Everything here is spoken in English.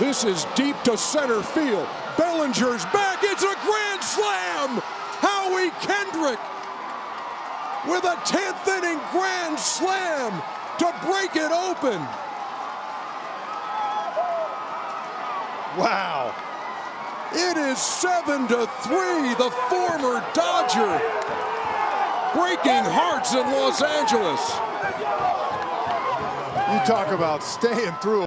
This is deep to center field. Bellinger's back. It's a grand slam. Howie Kendrick with a 10th inning grand slam to break it open. Wow. It is 7 to 3. The former Dodger breaking hearts in Los Angeles. You talk about staying through